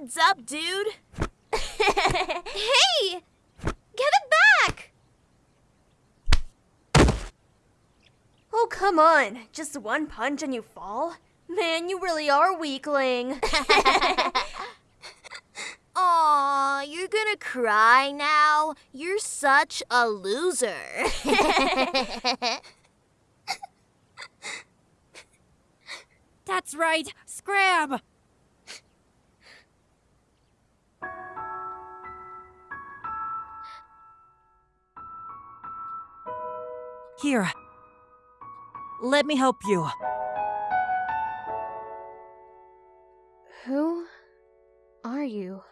Heads up, dude. hey! Get it back! Oh, come on. Just one punch and you fall? Man, you really are weakling. Aw, you're gonna cry now? You're such a loser. That's right, Scram! Here. Let me help you. Who are you?